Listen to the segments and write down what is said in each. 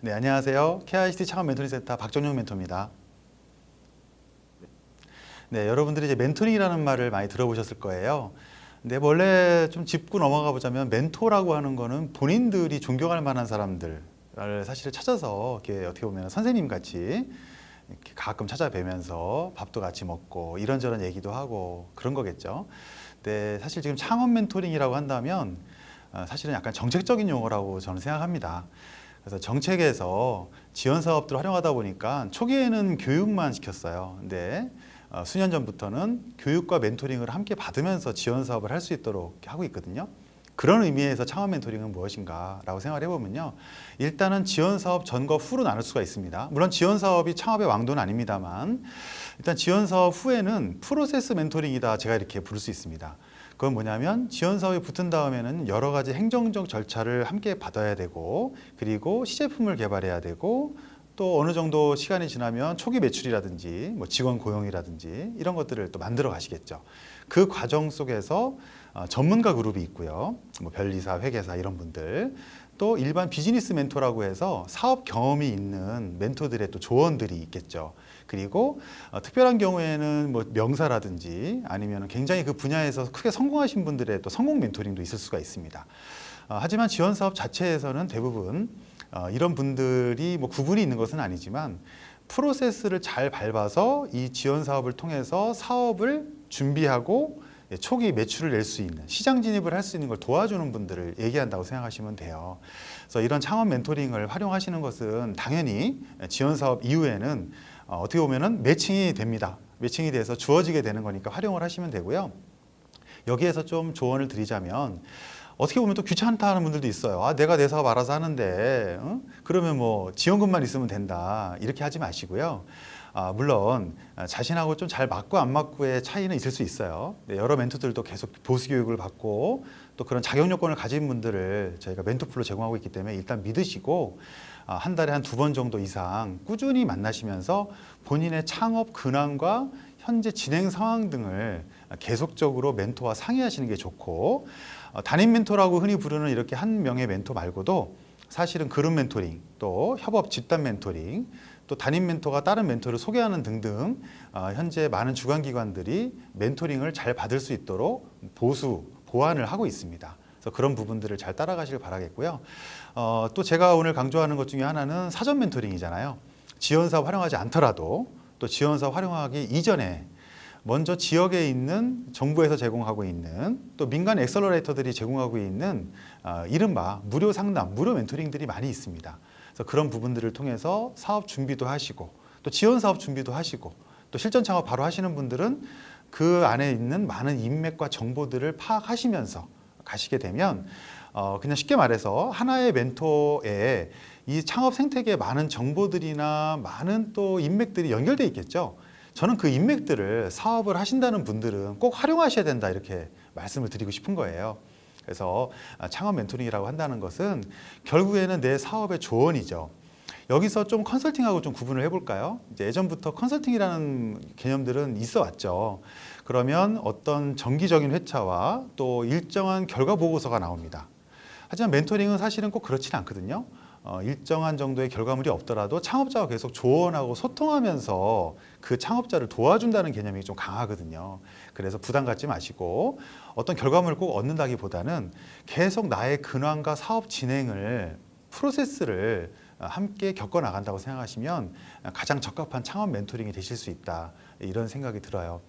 네, 안녕하세요. KICT 창업 멘토링 센터 박정용 멘토입니다. 네, 여러분들이 이제 멘토링이라는 말을 많이 들어보셨을 거예요. 근데 원래 좀 짚고 넘어가 보자면 멘토라고 하는 거는 본인들이 존경할 만한 사람들을 사실 찾아서 이렇게 어떻게 보면 선생님 같이 이렇게 가끔 찾아뵈면서 밥도 같이 먹고 이런저런 얘기도 하고 그런 거겠죠. 근데 사실 지금 창업 멘토링이라고 한다면 어, 사실은 약간 정책적인 용어라고 저는 생각합니다. 그래서 정책에서 지원 사업들을 활용하다 보니까 초기에는 교육만 시켰어요. 근데 어, 수년 전부터는 교육과 멘토링을 함께 받으면서 지원 사업을 할 수 있도록 하고 있거든요. 그런 의미에서 창업 멘토링은 무엇인가 라고 생각을 해보면요. 일단은 지원 사업 전과 후로 나눌 수가 있습니다. 물론 지원 사업이 창업의 왕도는 아닙니다만 일단 지원 사업 후에는 프로세스 멘토링이다 제가 이렇게 부를 수 있습니다. 그건 뭐냐면 지원 사업이 붙은 다음에는 여러 가지 행정적 절차를 함께 받아야 되고 그리고 시제품을 개발해야 되고 또 어느 정도 시간이 지나면 초기 매출이라든지 뭐 직원 고용이라든지 이런 것들을 또 만들어 가시겠죠. 그 과정 속에서 어, 전문가 그룹이 있고요. 뭐 변리사, 회계사 이런 분들 또 일반 비즈니스 멘토라고 해서 사업 경험이 있는 멘토들의 또 조언들이 있겠죠. 그리고 어, 특별한 경우에는 뭐 명사라든지 아니면 굉장히 그 분야에서 크게 성공하신 분들의 또 성공 멘토링도 있을 수가 있습니다. 어, 하지만 지원 사업 자체에서는 대부분 어, 이런 분들이 뭐 구분이 있는 것은 아니지만 프로세스를 잘 밟아서 이 지원 사업을 통해서 사업을 준비하고 예, 초기 매출을 낼 수 있는 시장 진입을 할 수 있는 걸 도와주는 분들을 얘기한다고 생각하시면 돼요. 그래서 이런 창업 멘토링을 활용하시는 것은 당연히 지원 사업 이후에는 어, 어떻게 보면은 매칭이 됩니다. 매칭이 돼서 주어지게 되는 거니까 활용을 하시면 되고요. 여기에서 좀 조언을 드리자면 어떻게 보면 또 귀찮다 하는 분들도 있어요. 아, 내가 내 사업 알아서 하는데, 어? 그러면 뭐 지원금만 있으면 된다. 이렇게 하지 마시고요. 아, 물론 자신하고 좀 잘 맞고 안 맞고의 차이는 있을 수 있어요. 네, 여러 멘토들도 계속 보수 교육을 받고 또 그런 자격 요건을 가진 분들을 저희가 멘토풀로 제공하고 있기 때문에 일단 믿으시고 아, 한 달에 한 두 번 정도 이상 꾸준히 만나시면서 본인의 창업 근황과 현재 진행 상황 등을 계속적으로 멘토와 상의하시는 게 좋고 어, 담임 멘토라고 흔히 부르는 이렇게 한 명의 멘토 말고도 사실은 그룹 멘토링 또 협업 집단 멘토링 또 담임 멘토가 다른 멘토를 소개하는 등등 어, 현재 많은 주관기관들이 멘토링을 잘 받을 수 있도록 보수 보완을 하고 있습니다. 그래서 그런 부분들을 잘 따라가시길 바라겠고요. 어, 또 제가 오늘 강조하는 것 중에 하나는 사전 멘토링이잖아요. 지원사업 활용하지 않더라도 또 지원사업 활용하기 이전에 먼저 지역에 있는 정부에서 제공하고 있는 또 민간 엑셀러레이터들이 제공하고 있는 어, 이른바 무료 상담, 무료 멘토링들이 많이 있습니다. 그래서 그런 부분들을 통해서 사업 준비도 하시고 또 지원 사업 준비도 하시고 또 실전 창업 바로 하시는 분들은 그 안에 있는 많은 인맥과 정보들을 파악하시면서 가시게 되면 어, 그냥 쉽게 말해서 하나의 멘토에 이 창업 생태계에 많은 정보들이나 많은 또 인맥들이 연결돼 있겠죠. 저는 그 인맥들을 사업을 하신다는 분들은 꼭 활용하셔야 된다 이렇게 말씀을 드리고 싶은 거예요. 그래서 창업 멘토링이라고 한다는 것은 결국에는 내 사업의 조언이죠. 여기서 좀 컨설팅하고 좀 구분을 해볼까요? 이제 예전부터 컨설팅이라는 개념들은 있어 왔죠. 그러면 어떤 정기적인 회차와 또 일정한 결과 보고서가 나옵니다. 하지만 멘토링은 사실은 꼭 그렇지는 않거든요. 어, 일정한 정도의 결과물이 없더라도 창업자와 계속 조언하고 소통하면서 그 창업자를 도와준다는 개념이 좀 강하거든요. 그래서 부담 갖지 마시고 어떤 결과물을 꼭 얻는다기보다는 계속 나의 근황과 사업 진행을 프로세스를 함께 겪어 나간다고 생각하시면 가장 적합한 창업 멘토링이 되실 수 있다 이런 생각이 들어요.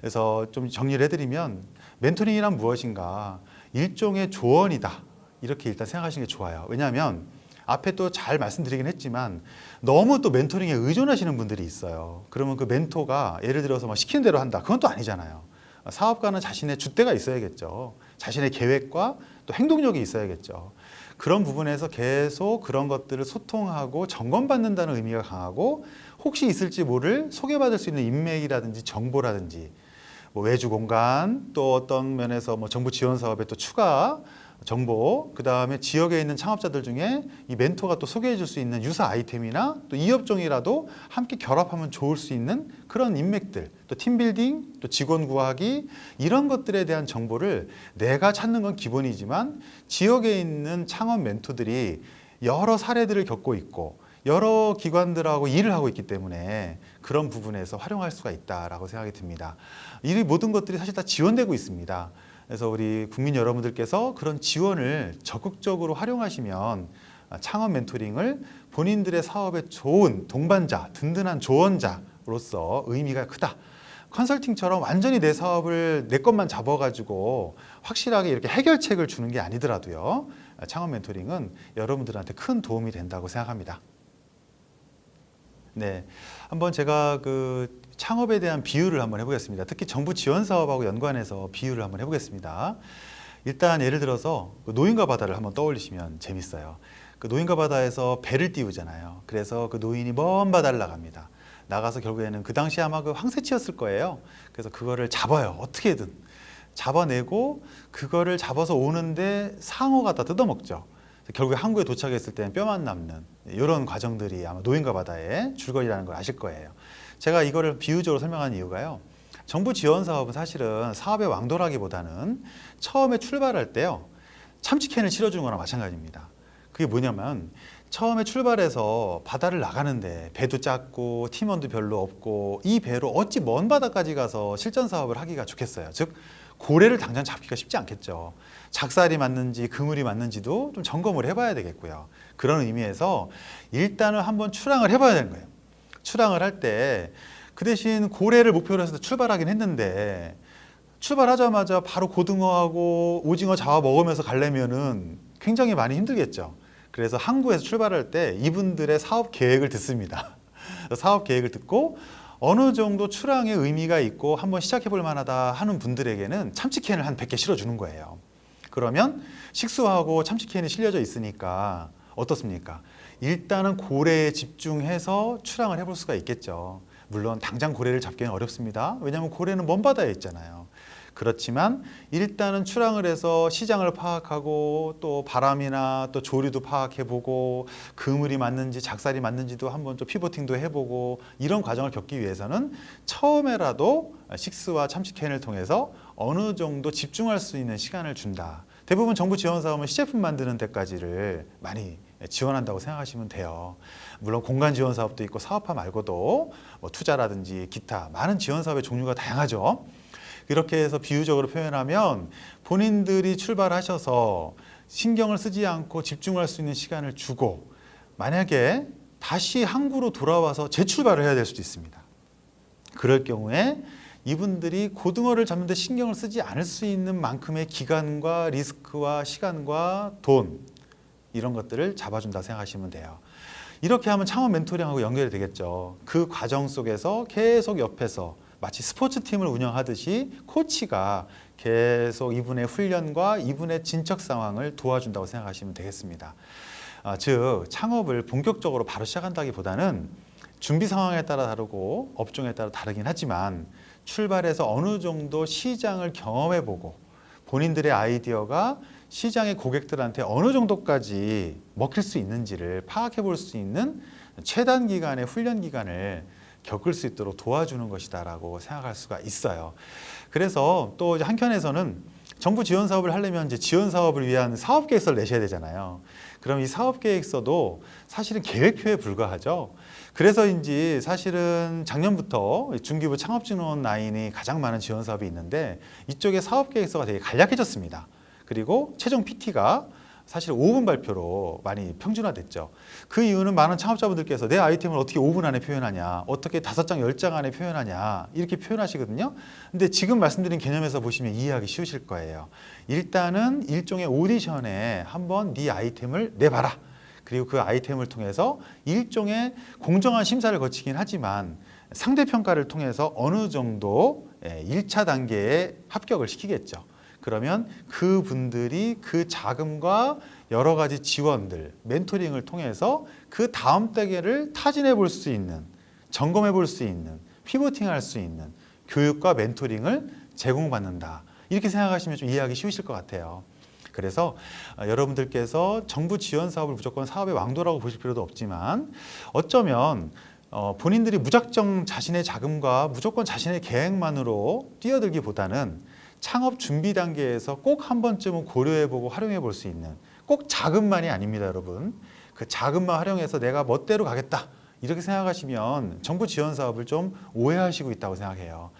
그래서 좀 정리를 해드리면 멘토링이란 무엇인가 일종의 조언이다 이렇게 일단 생각하시는 게 좋아요. 왜냐하면 앞에 또 잘 말씀드리긴 했지만 너무 또 멘토링에 의존하시는 분들이 있어요. 그러면 그 멘토가 예를 들어서 막 시키는 대로 한다. 그건 또 아니잖아요. 사업가는 자신의 줏대가 있어야겠죠. 자신의 계획과 또 행동력이 있어야겠죠. 그런 부분에서 계속 그런 것들을 소통하고 점검받는다는 의미가 강하고 혹시 있을지 모를 소개받을 수 있는 인맥이라든지 정보라든지 뭐 외주 공간 또 어떤 면에서 뭐 정부 지원 사업에 또 추가 정보, 그 다음에 지역에 있는 창업자들 중에 이 멘토가 또 소개해 줄 수 있는 유사 아이템이나 또 이 업종이라도 함께 결합하면 좋을 수 있는 그런 인맥들, 또 팀빌딩, 또 직원 구하기 이런 것들에 대한 정보를 내가 찾는 건 기본이지만 지역에 있는 창업 멘토들이 여러 사례들을 겪고 있고 여러 기관들하고 일을 하고 있기 때문에 그런 부분에서 활용할 수가 있다라고 생각이 듭니다. 이 모든 것들이 사실 다 지원되고 있습니다. 그래서 우리 국민 여러분들께서 그런 지원을 적극적으로 활용하시면 창업 멘토링을 본인들의 사업에 좋은 동반자, 든든한 조언자로서 의미가 크다. 컨설팅처럼 완전히 내 사업을 내 것만 잡아가지고 확실하게 이렇게 해결책을 주는 게 아니더라도요. 창업 멘토링은 여러분들한테 큰 도움이 된다고 생각합니다. 네, 한번 제가 그 창업에 대한 비유를 한번 해보겠습니다. 특히 정부 지원 사업하고 연관해서 비유를 한번 해보겠습니다. 일단 예를 들어서 그 노인과 바다를 한번 떠올리시면 재밌어요. 그 노인과 바다에서 배를 띄우잖아요. 그래서 그 노인이 먼 바다를 나갑니다. 나가서 결국에는 그 당시 아마 그 황새치였을 거예요. 그래서 그거를 잡아요. 어떻게든 잡아내고 그거를 잡아서 오는데 상어가 다 뜯어먹죠. 결국에 한국에 도착했을 때는 뼈만 남는 이런 과정들이 아마 노인과 바다의 줄거리라는 걸 아실 거예요. 제가 이거를 비유적으로 설명한 이유가요. 정부 지원 사업은 사실은 사업의 왕도라기보다는 처음에 출발할 때요. 참치캔을 실어주는 거나 마찬가지입니다. 그게 뭐냐면 처음에 출발해서 바다를 나가는데 배도 작고 팀원도 별로 없고 이 배로 어찌 먼 바다까지 가서 실전 사업을 하기가 좋겠어요. 즉 고래를 당장 잡기가 쉽지 않겠죠. 작살이 맞는지 그물이 맞는지도 좀 점검을 해봐야 되겠고요. 그런 의미에서 일단은 한번 출항을 해봐야 되는 거예요. 출항을 할 때 그 대신 고래를 목표로 해서 출발하긴 했는데 출발하자마자 바로 고등어하고 오징어 잡아 먹으면서 가려면은 굉장히 많이 힘들겠죠. 그래서 항구에서 출발할 때 이분들의 사업 계획을 듣습니다. 사업 계획을 듣고 어느 정도 출항의 의미가 있고 한번 시작해 볼 만하다 하는 분들에게는 참치캔을 한 100개 실어주는 거예요. 그러면 식수하고 참치캔이 실려져 있으니까 어떻습니까? 일단은 고래에 집중해서 출항을 해볼 수가 있겠죠. 물론 당장 고래를 잡기는 어렵습니다. 왜냐하면 고래는 먼 바다에 있잖아요. 그렇지만 일단은 출항을 해서 시장을 파악하고 또 바람이나 또 조류도 파악해보고 그물이 맞는지 작살이 맞는지도 한번 좀 피보팅도 해보고 이런 과정을 겪기 위해서는 처음에라도 식스와 참치캔을 통해서 어느 정도 집중할 수 있는 시간을 준다. 대부분 정부 지원 사업은 시제품 만드는 데까지를 많이 지원한다고 생각하시면 돼요. 물론 공간 지원 사업도 있고 사업화 말고도 뭐 투자라든지 기타 많은 지원 사업의 종류가 다양하죠. 이렇게 해서 비유적으로 표현하면 본인들이 출발하셔서 신경을 쓰지 않고 집중할 수 있는 시간을 주고 만약에 다시 항구로 돌아와서 재출발을 해야 될 수도 있습니다. 그럴 경우에 이분들이 고등어를 잡는데 신경을 쓰지 않을 수 있는 만큼의 기간과 리스크와 시간과 돈 이런 것들을 잡아준다 생각하시면 돼요. 이렇게 하면 창업 멘토링하고 연결이 되겠죠. 그 과정 속에서 계속 옆에서 마치 스포츠팀을 운영하듯이 코치가 계속 이분의 훈련과 이분의 진척 상황을 도와준다고 생각하시면 되겠습니다. 아, 즉 창업을 본격적으로 바로 시작한다기보다는 준비 상황에 따라 다르고 업종에 따라 다르긴 하지만 출발해서 어느 정도 시장을 경험해보고 본인들의 아이디어가 시장의 고객들한테 어느 정도까지 먹힐 수 있는지를 파악해 볼 수 있는 최단 기간의 훈련 기간을 겪을 수 있도록 도와주는 것이다 라고 생각할 수가 있어요. 그래서 또 한켠에서는 정부 지원 사업을 하려면 이제 지원 사업을 위한 사업 계획서를 내셔야 되잖아요. 그럼 이 사업 계획서도 사실은 계획표에 불과하죠. 그래서인지 사실은 작년부터 중기부 창업진흥원 라인이 가장 많은 지원 사업이 있는데 이쪽에 사업 계획서가 되게 간략해졌습니다. 그리고 최종 PT가 사실 5분 발표로 많이 평준화됐죠. 그 이유는 많은 창업자분들께서 내 아이템을 어떻게 5분 안에 표현하냐, 어떻게 5장, 10장 안에 표현하냐 이렇게 표현하시거든요. 근데 지금 말씀드린 개념에서 보시면 이해하기 쉬우실 거예요. 일단은 일종의 오디션에 한번 네 아이템을 내봐라. 그리고 그 아이템을 통해서 일종의 공정한 심사를 거치긴 하지만 상대평가를 통해서 어느 정도 1차 단계에 합격을 시키겠죠. 그러면 그분들이 그 자금과 여러 가지 지원들, 멘토링을 통해서 그 다음 단계를 타진해 볼 수 있는, 점검해 볼 수 있는, 피보팅 할 수 있는 교육과 멘토링을 제공받는다. 이렇게 생각하시면 좀 이해하기 쉬우실 것 같아요. 그래서 어, 여러분들께서 정부 지원 사업을 무조건 사업의 왕도라고 보실 필요도 없지만 어쩌면 어, 본인들이 무작정 자신의 자금과 무조건 자신의 계획만으로 뛰어들기보다는 창업 준비 단계에서 꼭 한 번쯤은 고려해보고 활용해 볼 수 있는 꼭 자금만이 아닙니다 여러분 그 자금만 활용해서 내가 멋대로 가겠다 이렇게 생각하시면 정부 지원 사업을 좀 오해하시고 있다고 생각해요.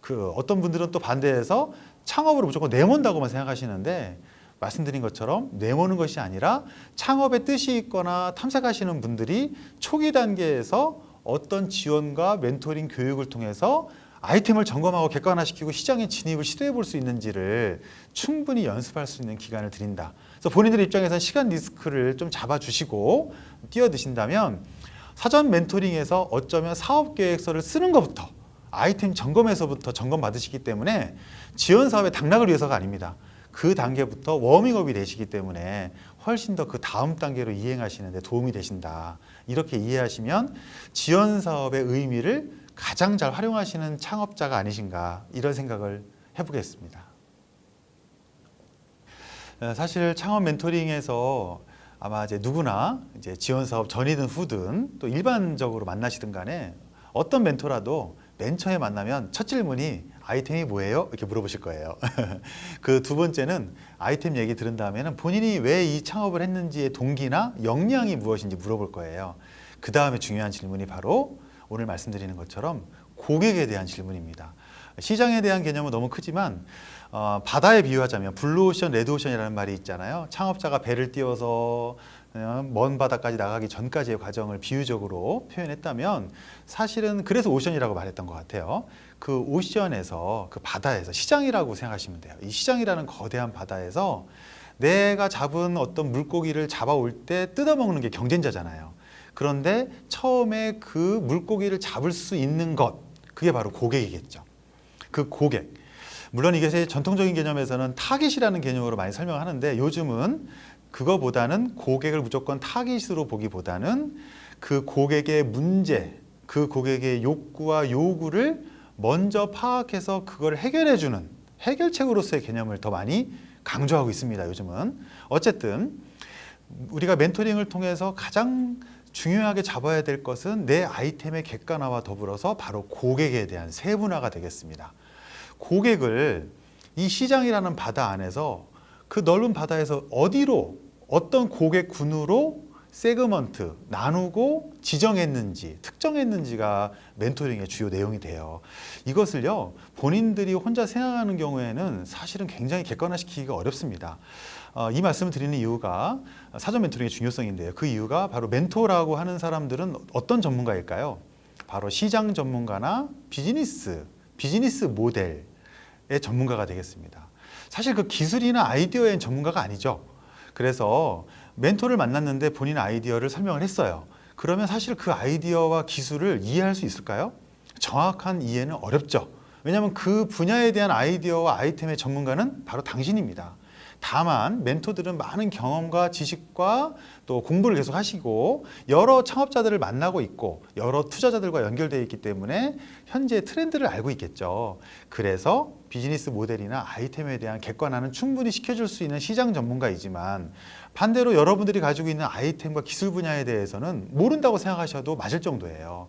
그 어떤 분들은 또 반대해서 창업으로 무조건 내몬다고만 생각하시는데 말씀드린 것처럼 내모는 것이 아니라 창업에 뜻이 있거나 탐색하시는 분들이 초기 단계에서 어떤 지원과 멘토링 교육을 통해서 아이템을 점검하고 객관화시키고 시장에 진입을 시도해 볼 수 있는지를 충분히 연습할 수 있는 기간을 드린다. 그래서 본인들 입장에서 시간 리스크를 좀 잡아주시고 뛰어드신다면 사전 멘토링에서 어쩌면 사업 계획서를 쓰는 것부터 아이템 점검에서부터 점검 받으시기 때문에 지원 사업의 당락을 위해서가 아닙니다. 그 단계부터 워밍업이 되시기 때문에 훨씬 더 그 다음 단계로 이행하시는 데 도움이 되신다. 이렇게 이해하시면 지원 사업의 의미를 가장 잘 활용하시는 창업자가 아니신가 이런 생각을 해보겠습니다. 어, 사실 창업 멘토링에서 아마 이제 누구나 이제 지원 사업 전이든 후든 또 일반적으로 만나시든 간에 어떤 멘토라도 맨 처음에 만나면 첫 질문이 아이템이 뭐예요? 이렇게 물어보실 거예요. 그 두 번째는 아이템 얘기 들은 다음에는 본인이 왜 이 창업을 했는지의 동기나 역량이 무엇인지 물어볼 거예요. 그 다음에 중요한 질문이 바로 오늘 말씀드리는 것처럼 고객에 대한 질문입니다. 시장에 대한 개념은 너무 크지만 어, 바다에 비유하자면 블루오션, 레드오션이라는 말이 있잖아요. 창업자가 배를 띄워서 어, 먼 바다까지 나가기 전까지의 과정을 비유적으로 표현했다면 사실은 그래서 ocean이라고 말했던 것 같아요. 그 ocean에서 그 바다에서 시장이라고 생각하시면 돼요. 이 시장이라는 거대한 바다에서 내가 잡은 어떤 물고기를 잡아올 때 뜯어먹는 게 경쟁자잖아요. 그런데 처음에 그 물고기를 잡을 수 있는 것 그게 바로 고객이겠죠. 그 고객. 물론 이게 전통적인 개념에서는 타깃이라는 개념으로 많이 설명하는데 요즘은 그거보다는 고객을 무조건 타깃으로 보기보다는 그 고객의 문제, 그 고객의 욕구와 요구를 먼저 파악해서 그걸 해결해주는 해결책으로서의 개념을 더 많이 강조하고 있습니다. 요즘은 어쨌든 우리가 멘토링을 통해서 가장 중요하게 잡아야 될 것은 내 아이템의 객관화와 더불어서 바로 고객에 대한 세분화가 되겠습니다. 고객을 이 시장이라는 바다 안에서 그 넓은 바다에서 어디로 어떤 고객군으로 세그먼트 나누고 지정했는지 특정했는지가 멘토링의 주요 내용이 돼요. 이것을요 본인들이 혼자 생각하는 경우에는 사실은 굉장히 객관화시키기가 어렵습니다. 어, 이 말씀을 드리는 이유가 사전 멘토링의 중요성인데요. 그 이유가 바로 멘토라고 하는 사람들은 어떤 전문가일까요? 바로 시장 전문가나 비즈니스, 비즈니스 모델의 전문가가 되겠습니다. 사실 그 기술이나 아이디어의 전문가가 아니죠. 그래서 멘토를 만났는데 본인 아이디어를 설명을 했어요. 그러면 사실 그 아이디어와 기술을 이해할 수 있을까요? 정확한 이해는 어렵죠. 왜냐하면 그 분야에 대한 아이디어와 아이템의 전문가는 바로 당신입니다. 다만 멘토들은 많은 경험과 지식과 또 공부를 계속 하시고 여러 창업자들을 만나고 있고 여러 투자자들과 연결되어 있기 때문에 현재 트렌드를 알고 있겠죠. 그래서 비즈니스 모델이나 아이템에 대한 객관화는 충분히 시켜줄 수 있는 시장 전문가이지만 반대로 여러분들이 가지고 있는 아이템과 기술 분야에 대해서는 모른다고 생각하셔도 맞을 정도예요.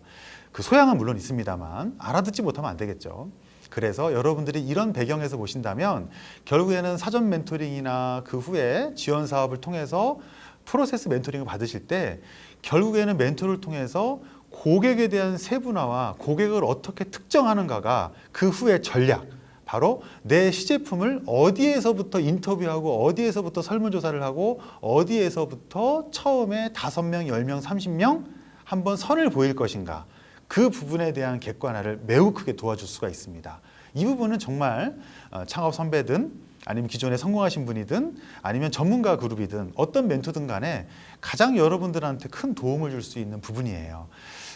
그 소양은 물론 있습니다만 알아듣지 못하면 안 되겠죠. 그래서 여러분들이 이런 배경에서 보신다면 결국에는 사전 멘토링이나 그 후에 지원 사업을 통해서 프로세스 멘토링을 받으실 때 결국에는 멘토를 통해서 고객에 대한 세분화와 고객을 어떻게 특정하는가가 그 후에 전략 바로 내 시제품을 어디에서부터 인터뷰하고 어디에서부터 설문조사를 하고 어디에서부터 처음에 다섯 명, 열 명, 삼십 명 한번 선을 보일 것인가 그 부분에 대한 객관화를 매우 크게 도와줄 수가 있습니다. 이 부분은 정말 어, 창업 선배든 아니면 기존에 성공하신 분이든 아니면 전문가 그룹이든 어떤 멘토든 간에 가장 여러분들한테 큰 도움을 줄 수 있는 부분이에요.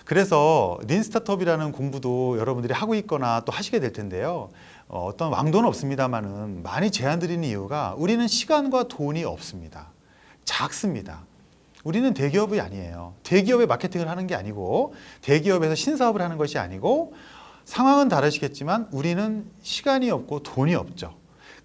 그래서 린 스타트업이라는 공부도 여러분들이 하고 있거나 또 하시게 될 텐데요. 어, 어떤 왕도는 없습니다만은 많이 제안 드리는 이유가 우리는 시간과 돈이 없습니다. 작습니다. 우리는 대기업이 아니에요. 대기업의 마케팅을 하는 게 아니고 대기업에서 신사업을 하는 것이 아니고 상황은 다르시겠지만 우리는 시간이 없고 돈이 없죠.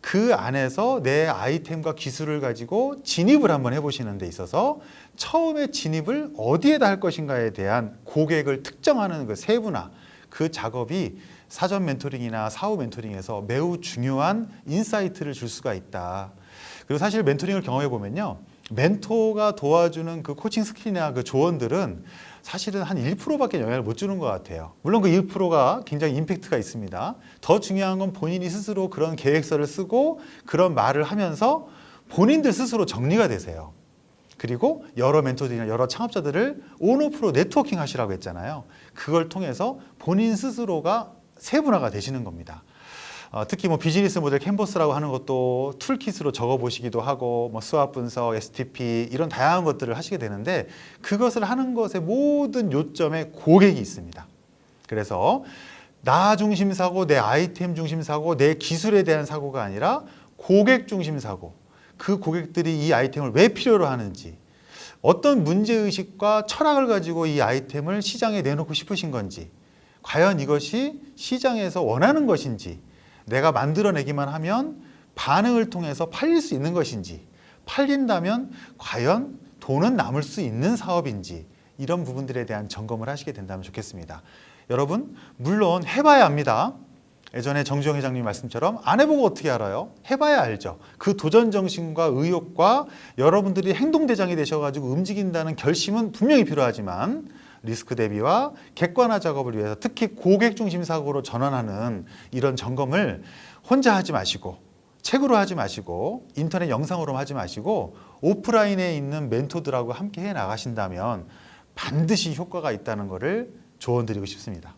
그 안에서 내 아이템과 기술을 가지고 진입을 한번 해보시는 데 있어서 처음에 진입을 어디에다 할 것인가에 대한 고객을 특정하는 그 세분화 그 작업이 사전 멘토링이나 사후 멘토링에서 매우 중요한 insight를 줄 수가 있다. 그리고 사실 멘토링을 경험해 보면요. 멘토가 도와주는 그 coaching skill이나 그 조언들은 사실은 한 1%밖에 영향을 못 주는 것 같아요. 물론 그 1%가 굉장히 임팩트가 있습니다. 더 중요한 건 본인이 스스로 그런 계획서를 쓰고 그런 말을 하면서 본인들 스스로 정리가 되세요. 그리고 여러 멘토들이나 여러 창업자들을 on-off로 networking 하시라고 했잖아요. 그걸 통해서 본인 스스로가 세분화가 되시는 겁니다. 어, 특히 뭐 비즈니스 모델 캔버스라고 하는 것도 툴킷으로 적어 보시기도 하고 뭐 수학 분석, STP 이런 다양한 것들을 하시게 되는데 그것을 하는 것의 모든 요점에 고객이 있습니다. 그래서 나 중심 사고, 내 아이템 중심 사고, 내 기술에 대한 사고가 아니라 고객 중심 사고. 그 고객들이 이 아이템을 왜 필요로 하는지, 어떤 문제 의식과 철학을 가지고 이 아이템을 시장에 내놓고 싶으신 건지, 과연 이것이 시장에서 원하는 것인지, 내가 만들어내기만 하면 반응을 통해서 팔릴 수 있는 것인지, 팔린다면 과연 돈은 남을 수 있는 사업인지, 이런 부분들에 대한 점검을 하시게 된다면 좋겠습니다. 여러분, 물론 해봐야 합니다. 예전에 정주영 회장님 말씀처럼 안 해보고 어떻게 알아요? 해봐야 알죠. 그 도전 정신과 의욕과 여러분들이 행동 대장이 되셔가지고 움직인다는 결심은 분명히 필요하지만 리스크 대비와 객관화 작업을 위해서 특히 고객 중심 사고로 전환하는 이런 점검을 혼자 하지 마시고 책으로 하지 마시고 인터넷 영상으로 하지 마시고 오프라인에 있는 멘토들하고 함께 해 나가신다면 반드시 효과가 있다는 것을 조언드리고 싶습니다.